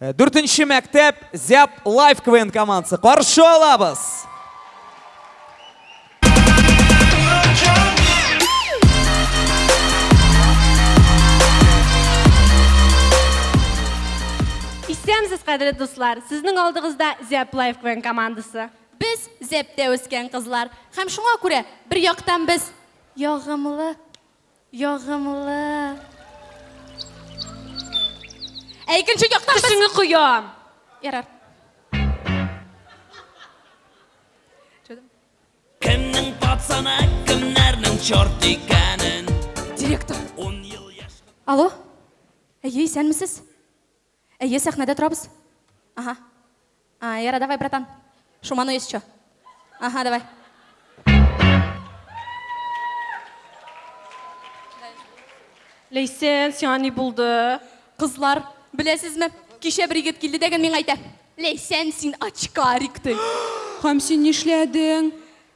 Дүртінші мәктеп Зяп Лайф КВН командасы. Қаршы алабыз. Исәмсіз қадірлі достар, сіздің алдыңызда Зеп Лайф КВН командасы. Біз зепте өскен қызлар. Һәм шуңа күрә бір яқтан біз яғымлы, яғымлы. Икенче яқтан біз Күшіңі құям. ярар. Кімнің пацаны, кімнәрнің чорт екенін Директор. Он ел яш Алло? Әйе, сәнмісіз? Әйе, сәхнәдә торабыз. Ага. А, яра, давай, братан. Шуману что? Ага, давай. Лейсен, сяни булды. Қызлар, білесізме? Кеше бір егет келді деген мен айта. Лейсен, сен очкарикті. Һәм син нишләдең?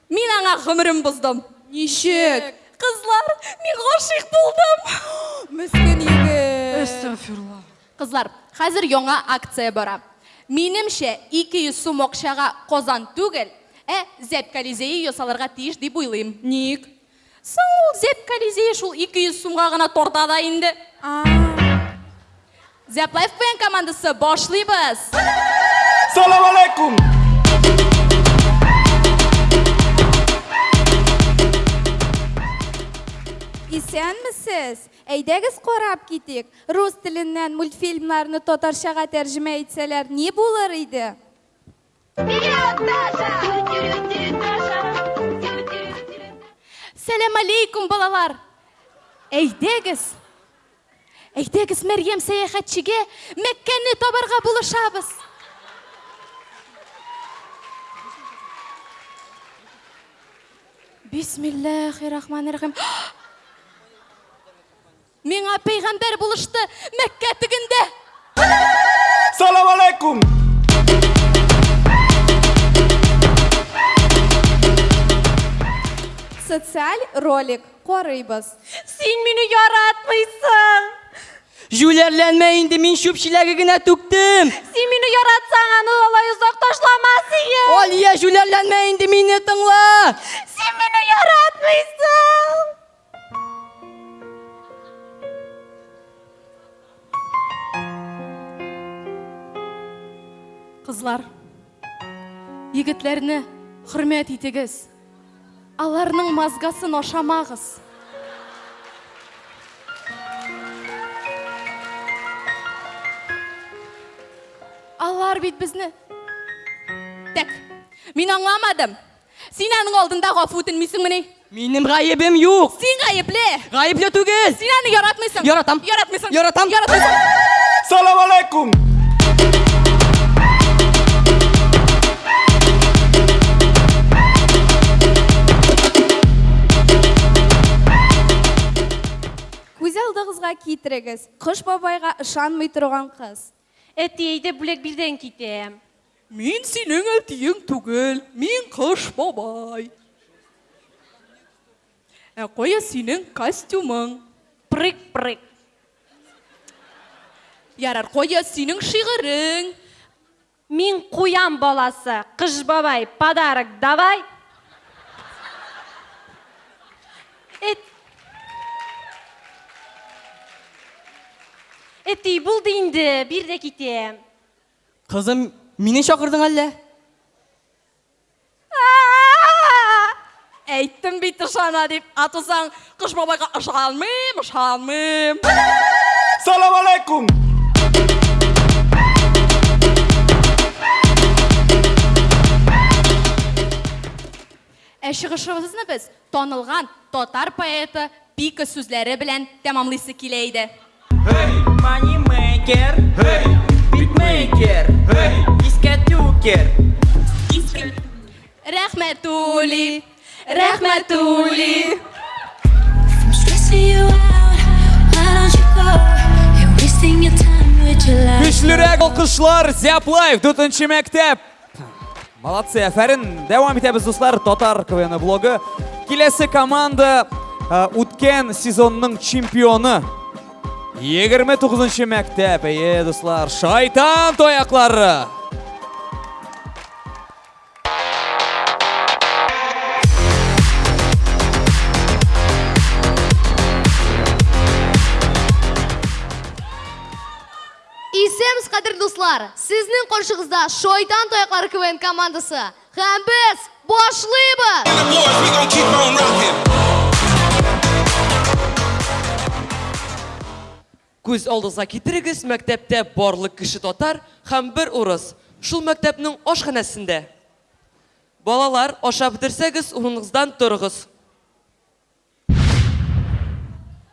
Мен аңа ғымырым бұздым. Ничек? Қызлар, мен ғашық болдым. Мискин егет. Қызлар, қазір яңа акция бара. Менімше 200 сум ақшаға қозан түгел, ә зәп колизейі ясаларға тиіш деп ойлаймын. Ник? Соң ол зәп шул 200 сумға ғана тортада инде. Зәп лайф пен командасы башлайбыз. Салам алейкум. Исәнмесез? Әйдәгез карап китик. Рус теленнән мультфильмнарны татарчага тәрҗемә итсәләр, ни булыр иде? Сәлем алейкум, балалар. Әйдәгез. Әйдәгез Мәрьям сәяхәтчегә Мәккәне табарга булышабыз. Бисмиллахир-рахманир-рахим. Миңа пәйғамбәр булышты Мәккә тегендә. Салам алейкум. Социаль ролик карыйбыз. Син мине яратмыйсың. Жүләрләнмә инде, мин шүпчиләге генә түктем. Син мине яратсаң, аны алай узак ташламас идең. Алия, жүләрләнмә инде, мине тыңла. Син мине яратмыйсың. Қызлар, егетләрне хөрмәт итегез. Аларның мазгасын ашамагыз. Алар бит безне. Так, мин аңламадым. Син аның алдында гафу үтенмисеңмени? Минем гаебем юк. Син гаепле. Гаепле түгел. Син аны яратмыйсың. Яратам. Яратмыйсың. Яратам. Яратмыйсың. Салам алейкум. Күз алдыгызга китерегез. Кыш бабайга ышанмый торган кыз. Әтиәйдә бүләк бирдән китәм. Мин синең әтиең түгел, мин кыш бабай. Ә кая синең костюмың? Прык-прык. Ярар, кая синең шигырың? Мин куян баласы, кыш бабай, подарок давай. Эти булды инде, бир дә китәм. Кызым, мине чакырдың әллә? Әйттем бит ышана дип, атысаң кыш бабайга ышанмыйм, ышанмыйм. Салам алейкум. Ә чыгышыбызны без танылган татар поэты Пика сүзләре белән тәмамлыйсы килә иде. Манимейкер, битмейкер, дискотюкер. Рәхмәтули, рәхмәтули. I'm stressing you out. Why don't you go? You're wasting your time with your life. Көчлерәк алкышлар Зяп Лайф дүртенче мәктәп. Молодцы, әфәрин. Дәвам итәбез дуслар. Татар КВН блогы. Киләсе команда ә, үткән сезонның чемпионы. 29 мектеп, әйе, достар, шайтан тояқлары. Исеміз қадір достар, сіздің қошығызда Шойтан Тояқлары КВН командасы. Һәм біз башлыйбыз! Күз алдыңызға кетіріңіз, мәктәптә барлық кіші тотар һәм бір урыс. Шул мәктәпнең ашханәсендә. Балалар, аша бетерсәгез, урыныңыздан торыгыз.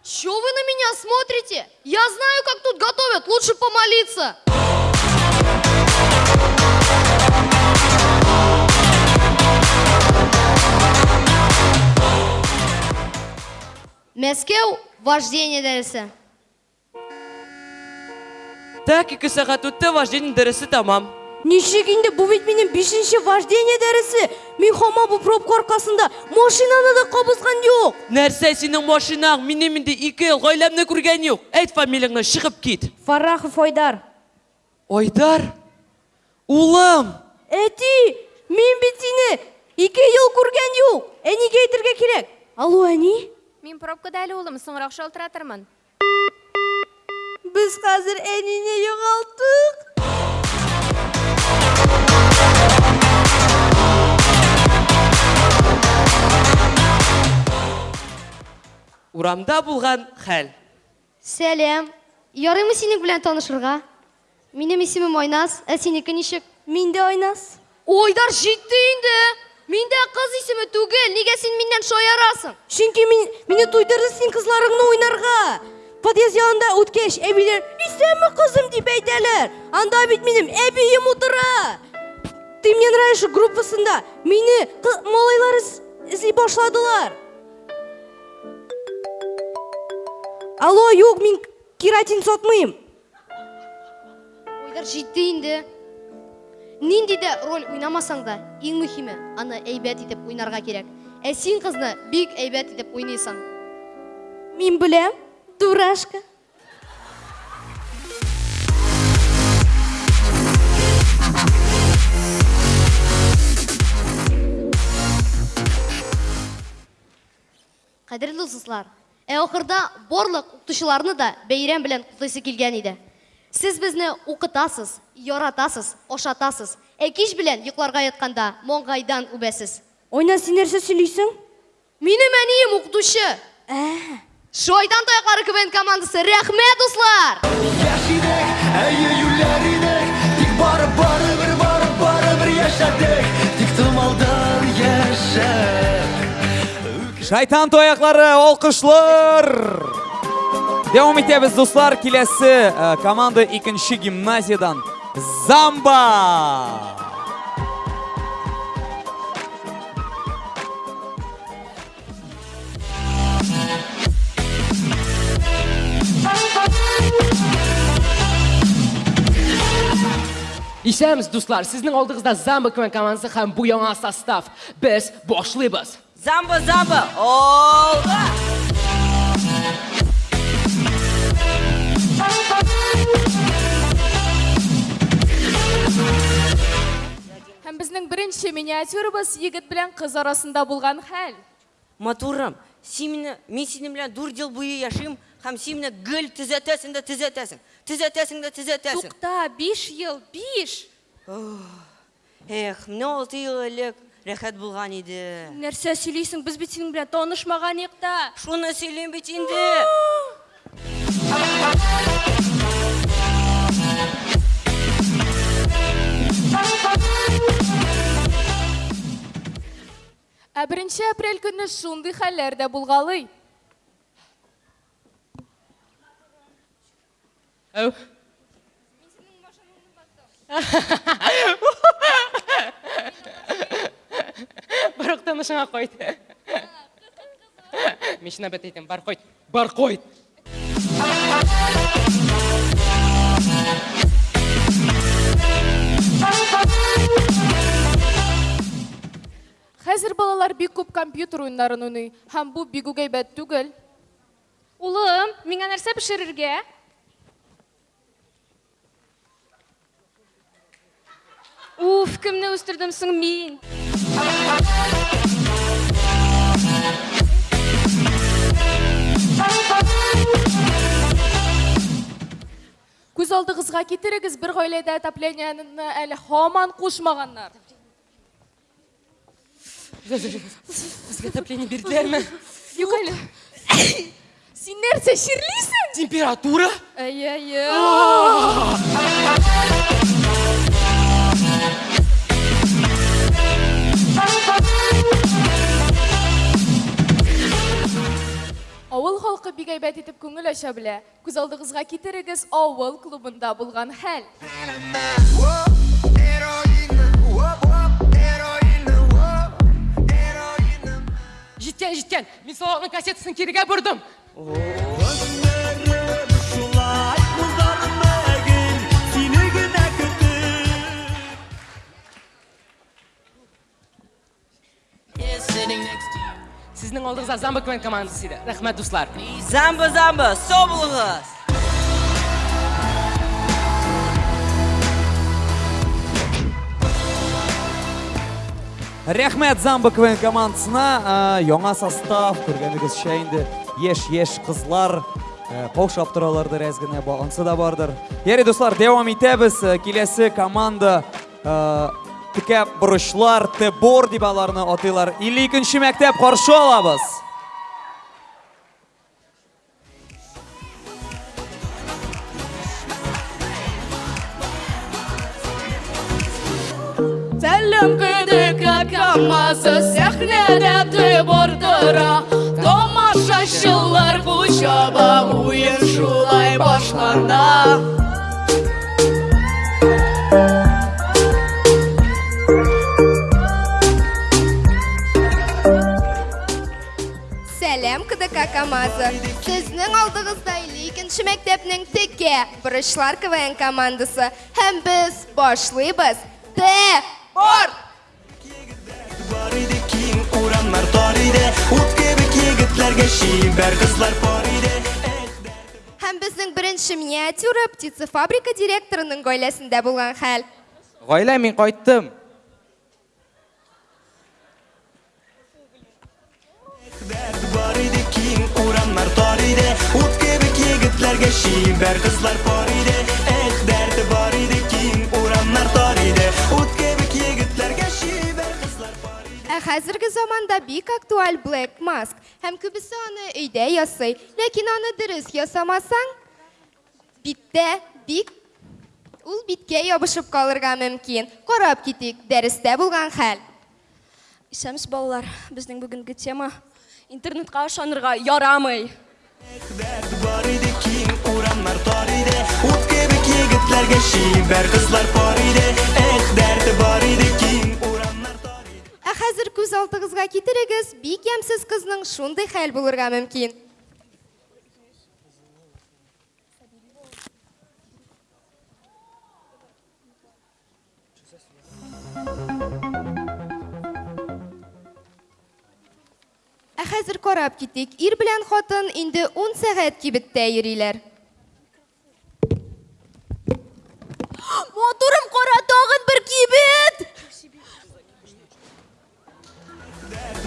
Что вы на меня смотрите? Я знаю, как тут готовят, лучше помолиться. Мәскеу вождение дәрісі. Так, ике сәгать үтте, вождение дәресе тамам. Инде, бу бит минем 5нче вождение дәресе. Мин һаман бу пробка аркасында машинаны да кабызган юк. Нәрсә синең машинаң? Минем инде 2 ел гаиләмне күргән юк. Әйт фамилияңны, чыгып кит. Фарахов Айдар. Айдар. Улым. Әти, мин бит сине ике ел күргән юк. Әнигә әйтергә кирәк. Алло, әни? Мин пробкада әле улым, соңрак шалтыратырмын. Без хәзер әнине югалтык. Урамда булган хәл. Сәлем. Ярыймы синең белән танышырга? Минем исемем Айнас, ә синеке ничек? Мин дә Айнас. Ойдар җитте инде. Мин дә кыз исеме түгел. Нигә син миннән шаярасың? Чөнки мин мине туйдырды син кызларыңны уйнарга. Подъезд янында үткәч, әбиләр "Исәнме кызым" дип әйтәләр. Анда бит минем әбием утыра. Ты мне нравишься группасында. Мине кы- малайлар эз- эзли башладылар. Алло, юк, мин кератин сатмыйм. Ойдар җитте инде. Нинди дә роль уйнамасаң да, иң мөһиме, аны әйбәт итеп уйнарга кирәк. Ә син кызны бик әйбәт итеп уйныйсың. Мин беләм, Дурашка. Кадерле дуслар, ә ахырда барлык укытучыларны да бәйрәм белән кутлыйсы килгән иде. Сез безне укытасыз, яратасыз, ашатасыз. Ә кич белән йокларга ятканда моңгайдан үбәсез. Ойна син нәрсә сөйлисең? Минем әнием укытучы. Шайтан таяклары КВН командасы. Рәхмәт, дуслар! Әйе юләр идек Тик бары бары бер бары бары бер яшәдек Тик томалдан яшәп Шайтан тояқлары, алқышлар! Дәвам итәбез, достар, киләсе э, команда икенче гимназиядан Замба! Исәміз, дуслар, сезнең алдыгызда Замба КВН командасы һәм бу яңа состав. Без башлыйбыз. Замба, замба, олға Һәм безнең беренче миниатюрабыз егет белән кыз арасында булган хәл. Матурым, син мине, мин синең белән 4 ел буе яшим һәм мине гел төзәтәсең дә төзәтәсең. Төзәтәсең дә төзәтәсең. Тукта, 5 ел, 5. Эх, менә 6 ел элек рәхәт булган иде. Нәрсә сөйлисең? Без бит синең белән танышмаганык та. Шуны сөйлим бит инде. Ә 1 апрель көнне шундый хәлләр дә булгалый. Әу. Барык танышыңа кайт. Мишна бет әйтәм, бар кайт. Бар кайт. Хәзер балалар бик күп компьютер уеннарын уйный һәм бу бик үк әйбәт түгел. Улым, миңа нәрсә пешерергә? Уф, кемне үстердем соң мин? Күз алдыгызга китерегез бер гаиләдә отопленияны әле һаман кушмаганнар. Безгә отопление әле. Син нәрсә чирлисең? Температура? Әйе, әйе. Авыл халкы бик әйбәт итеп күңел ача белә. Күз алдыгызга китерегез авыл клубында булган хәл. Җиткән, җиткән. Мин салатның кассетасын кирегә бордым. Сезнең алдыгызда Замба Квен командасы иде. Рәхмәт, дуслар. Замба, замба, сау булыгыз. Рәхмәт Замба КВН командасына. Ә, Яңа состав, күргәнегезчә инде еш-еш кызлар ә, каушап торалардыр әз генә, ансы да бардыр. Ярый, дуслар, дәвам итәбез. Ә, Киләсе команда ә, текә бурычлар, Тебор дип аларны атыйлар. 52нче мәктәп каршы алабыз. Сәлем көдекә камазы сәхнәдә тыбыр тора Тамашачылар кучаба уен шулай башлана КамАЗы. Сезнең алдыгызда 52нче мәктәпнең теке бурычлар КВН командасы һәм без башлыйбыз. Т Бор! Бар иде киң урамнар тар иде Ут кебек егетләргә шибәр кызлар пар иде Һәм безнең беренче миниатюра птицефабрика директорының гаиләсендә булган хәл. Гаилә, мин кайттым. Ут кебек егетләргә шибәр кызлар пар иде Эх, дәрте бар иде киң урамнар тар иде Ут кебек егетләргә шибәр кызлар пар иде Ә хәзерге заманда бик актуаль Black Mask. Һәм күбесе аны өйдә ясый. Ләкин аны дөрес ясамасаң, биттә бик ул биткә ябышып калырга мөмкин. Карап китик, дәрестә булган хәл. Исәмс балалар, безнең бүгенге тема интернетка ышанырга ярамый. Бар иде киң урамнар тар иде Ут кебек егетләргә шибәр кызлар пар иде Эх, дәрте бар иде киң урамнар тар иде Ә хәзер күз алдыгызга китерегез, бик ямсыз кызның шундый хәл булырга мөмкин. хәзер карап китик. Ир белән хатын инде 10 сәгать кибеттә йөриләр. Моторым кара тагын бер кибет!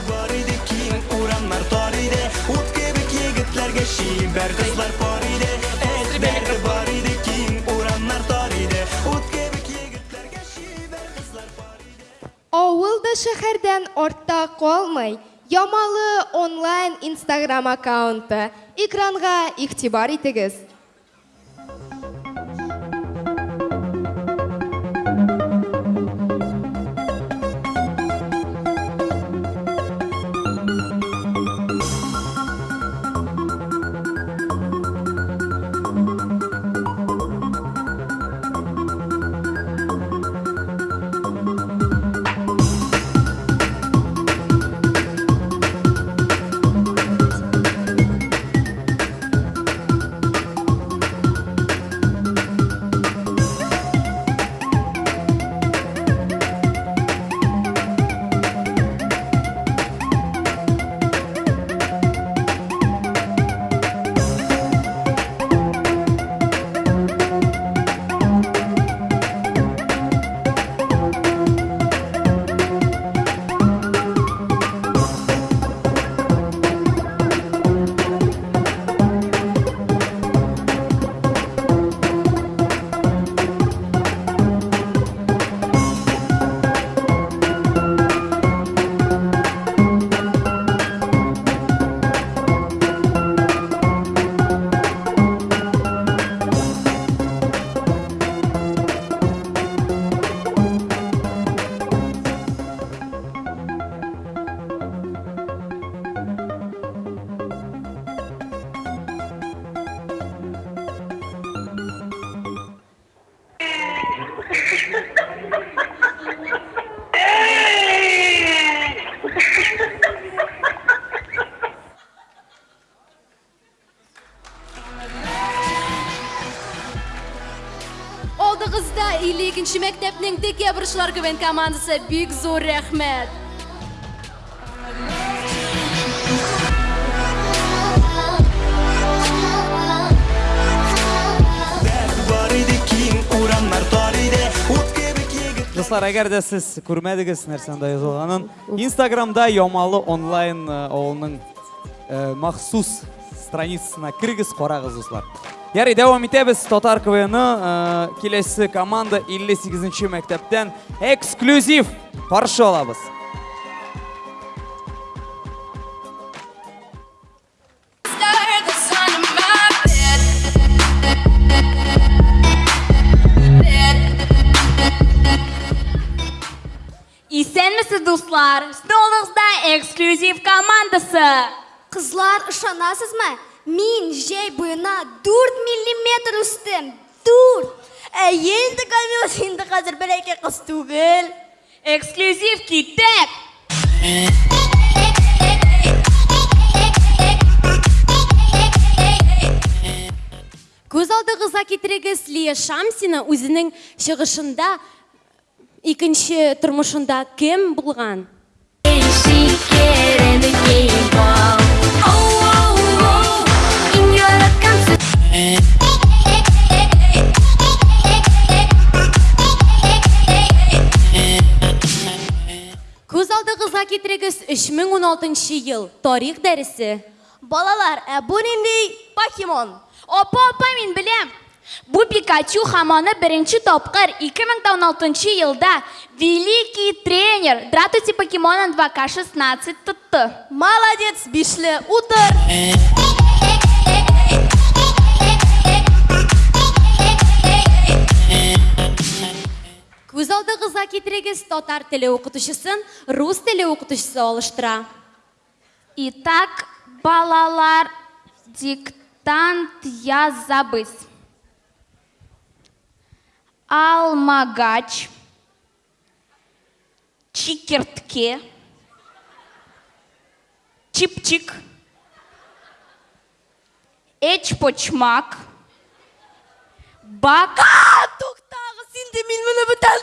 Бар иде киң урамнар тар иде Ут кебек егетләргә шибәр кызлар пар иде Эх, дәрте бар иде киң урамнар тар иде Ут кебек егетләргә шибәр кызлар пар иде Авыл да шәһәрдән артта калмый. Ямалы онлайн Instagram аккаунты. Экранга игътибар итегез. Киң урамнар тар иде ут кебек егет достар әгәр дә сез күрмәдегез нәрсәнде язылганын инстаграмда ямалы онлайн авылның э, махсус страницасына кіргіз қарағыз достар ярый дәвам итәбез татар квн киләсе команда 58 мәктәптән эксклюзив каршы алабыз Исәнмесез, дуслар? Столыңызда эксклюзив командасы. Қызлар, ышанасызмы? Мин жей буена 4 миллиметр үстем. 4. Ә енді камила енді қазір бір әке қыз түгел. Эксклюзив китеп. Көз алдығызға кетірегіз Лия Шамсина өзінің шығышында екінші тұрмышында кем болған? Көз алдығызға кетірегіз 3016 ел тарих дәрісі. Балалар, ә бұл нендей покемон? Опа, опа, мен білем. Бу Пикачу хаманы бірінші топқыр 2016 елда великий тренер Дратути покемонын 2К16 тұтты. Молодец, бишлі, утыр. Көз алдығызға кетірегіз татар тілі оқытушысын рус тілі оқытушысы алыштыра. Итак, балалар, диктант язабыз. Алмагач, чикертке, чипчик, эчпочмак, бак... Тоқтағы, сен де мен мұны бүтән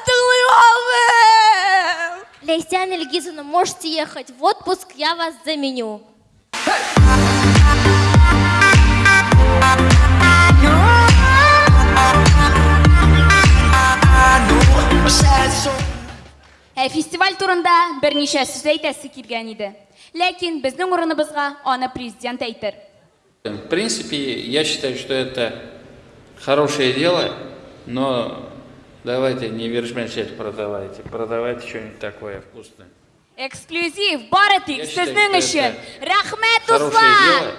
Ильгизовна, можете ехать в отпуск, я вас заменю. Ә фестиваль турында берничә сүз әйтәсе килгән иде. Ләкин безнең урыныбызга аны президент әйтер. В принципе, я считаю, что это хорошее дело, но давайте не вершмешет продавайте, продавайте что-нибудь такое вкусное. Эксклюзив бары тик Я считаю, сезнең что өчен. это Рәхмәт, Хорошее дуслар! дело.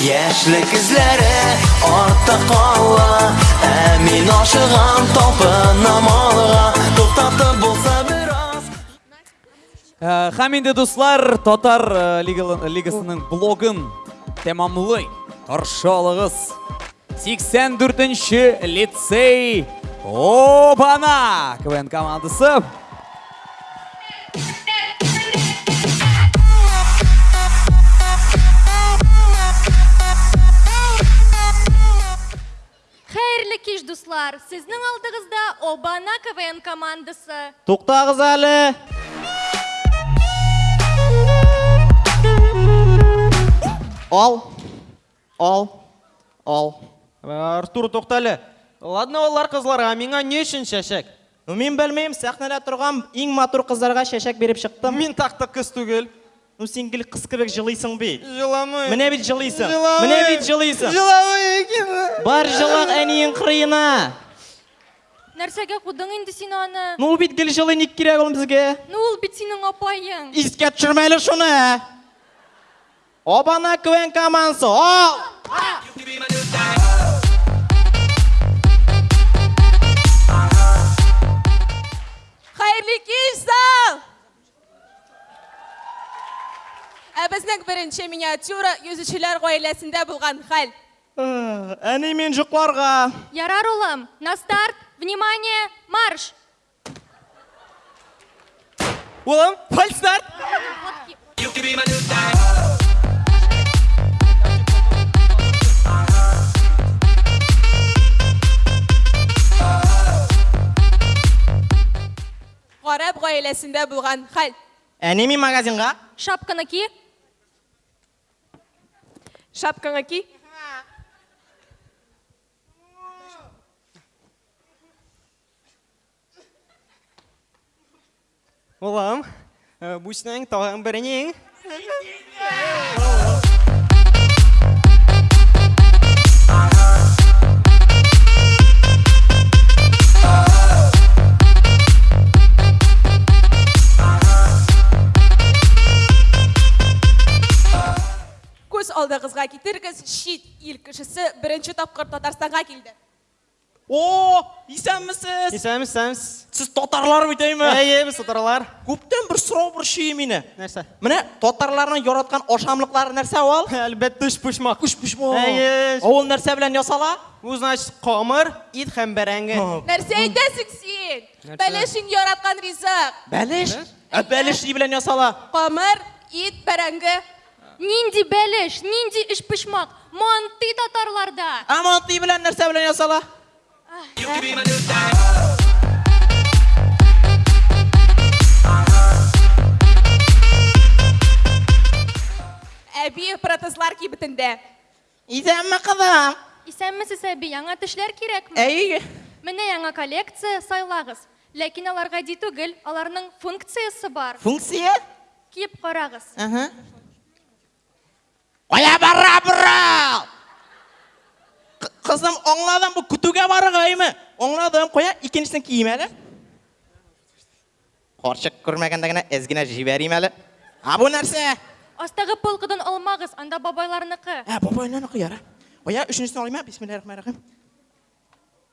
Яшьлек эзләре артта кала Ә мин ашыгам талпынам алга Туктатып булса бераз Ә, Һәм инде дуслар, Татар ә, лигалы- лигасының блогын тәмамлый. Каршы алыгыз. 84-нче лицей Обана КВН командасы. Хәерле кич, дуслар! Сезнең алдыгызда Обана КВН командасы. Туктагыз әле. Ал. Ал. Ал. Артур тоқталы. Ладно, олар қызларға, миңа не үшін шәшәк? Мен белмеймін, сәхнәдә торган иң матур кызларга шәшәк беріп шықтым. Мин тақты кыз түгел. Ну син гел кыз кебек җылыйсың бит. Җыламый. Менә бит җылыйсың. Менә бит җылыйсың. Җыламый икән. Бар җылак әниең кырыена. Нәрсәгә кудың инде син аны? Ну ул бит гел җылый ник кирәк ул безгә? Ну ул бит синең апаең. Искә төшермәле шуны. Обана квен командасы. Ал! бірінші миниатюра үзішілер ғойләсінде болған хал. Әнемен жұқларға. Ярар ұлым, на старт, внимание, марш! Улам, фальстарт! Ғараб ғайләсінде болған хал. Әнеме магазинға? Шапканы ки, Шапкаңа ки. Улам, э, бу синең алдыгызга китерегез, шит ил кешесе беренче тапкыр Татарстанга килде. О, исәнмесез? Исәнмез, исәнмез. Сез татарлар бит әйме? Әйе, без татарлар. Күптән бер сорау борчый мине. Нәрсә? Менә татарларның яраткан ашамлыклары нәрсә ул? Әлбәттә үшпушмак. Үшпушмак. Әйе. Ул нәрсә белән ясала? Ул значит камыр, ит һәм бәрәңге. Нәрсә әйтәсең син? Нәрсә? Бәлешең яраткан ризык. Бәлеш? Ә бәлеш ни белән ясала? Камыр, ит, бәрәңге. Нинди бәлеш, нинди эш пышмак, манты татарларда. Ә манты белән нәрсә белән ясала? Әби протезлар кибетендә. Исәнме кызым? Исәнмесез әби, яңа тешләр кирәкме? Әйе. Менә яңа коллекция сайлагыз. Ләкин алар гади түгел, аларның функциясе бар. Функция? Киеп карагыз. Ага. Кая бара бара? Кызым, аңладым, бу көтүгә барыгаймы? Аңладым, кая икенчесен кием әле. Карчык күрмәгәндә генә әзгенә җибәрим әле. А бу нәрсә? Астагы полкадан алмагыз, анда бабайларныкы. Ә, бабайнан кыяра. Кая өченчесен алыйм, бисмиллаһиррахманиррахим.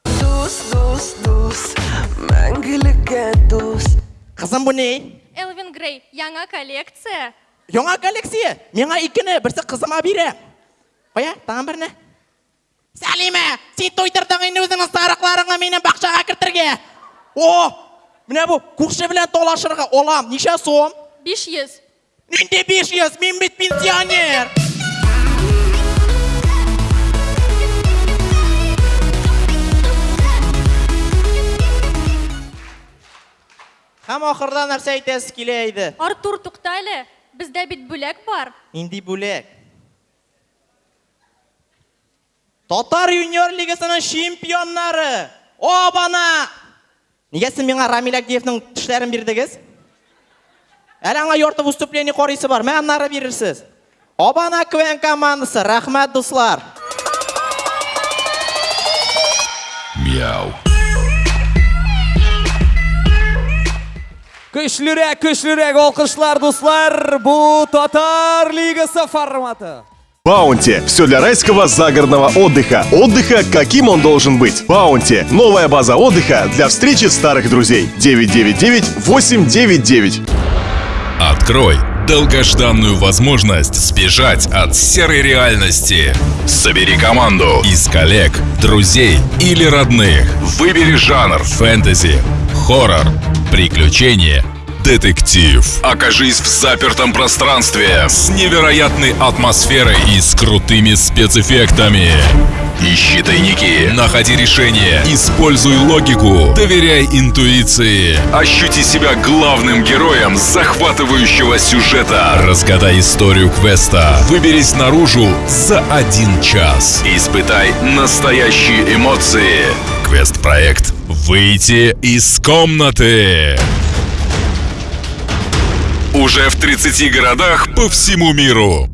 Дус, дус, дус, мәңгелеккә дус. Кызым, бу ни? Элвин Грей, яңа коллекция. Яңа коллекция. Миңа икене, берсе кызыма бирә. Кая, тагын берне. Сәлимә, син туйдырдың инде үзеңнең сарыкларыңны минем бакчага кертергә. О, менә бу күрше белән талашырга алам. Ничә сум? 500. Нинди 500? Мин бит пенсионер. Һәм ахырда нәрсә әйтәсез килә иде? Артур тукта әле. Бездә бит бүләк бар. Нинди бүләк? Татар юниор лигасының чемпионнары. Обана! Нигә сез миңа Рамил Агдиевның тешләрен бирдегез? Әле аңа ярты выступление карыйсы бар. Мен аннары бирерсез. Обана КВН командасы. Рәхмәт, дуслар. Көчлерәк, көчлерәк алкышлар, дуслар. Бу Татар лигасы форматы. Баунти. Все для райского загородного отдыха. Отдыха, каким он должен быть. Баунти. Новая база отдыха для встречи старых друзей. 999-899. Открой долгожданную возможность сбежать от серой реальности. Собери команду из коллег, друзей или родных. Выбери жанр фэнтези, хоррор, приключения, детектив. Окажись в запертом пространстве с невероятной атмосферой и с крутыми спецэффектами. Ищи тайники, находи решения, используй логику, доверяй интуиции. Ощути себя главным героем захватывающего сюжета. Разгадай историю квеста. Выберись наружу за один час. Испытай настоящие эмоции. Квест-проект «Выйти из комнаты». Уже в 30 городах по всему миру.